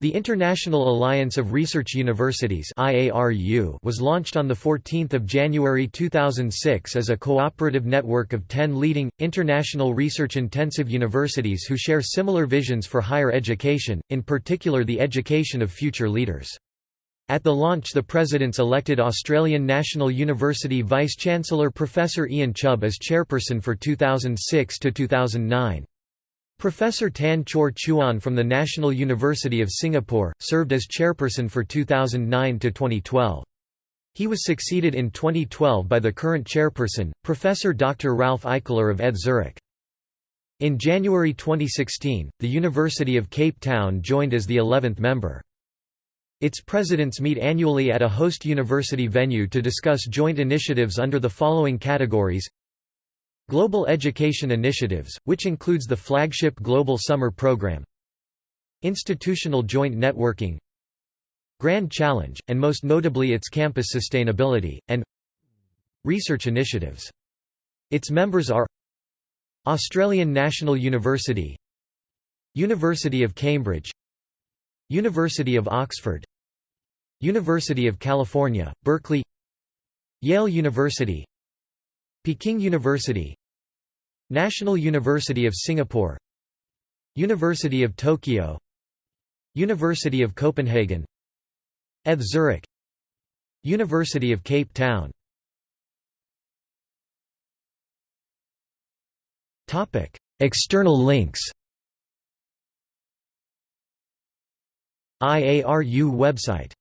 The International Alliance of Research Universities was launched on 14 January 2006 as a cooperative network of ten leading, international research-intensive universities who share similar visions for higher education, in particular the education of future leaders. At the launch the President's elected Australian National University Vice-Chancellor Professor Ian Chubb as chairperson for 2006–2009. Professor Tan Chor Chuan from the National University of Singapore, served as chairperson for 2009–2012. He was succeeded in 2012 by the current chairperson, Professor Dr. Ralph Eichler of ETH Zurich. In January 2016, the University of Cape Town joined as the 11th member. Its presidents meet annually at a host university venue to discuss joint initiatives under the following categories Global Education Initiatives, which includes the flagship Global Summer Program Institutional Joint Networking Grand Challenge, and most notably its campus sustainability, and Research Initiatives. Its members are Australian National University University of Cambridge University of Oxford University of California, Berkeley Yale University Peking University National University of Singapore University of Tokyo University of Copenhagen ETH Zurich University of Cape Town. External links. IARU website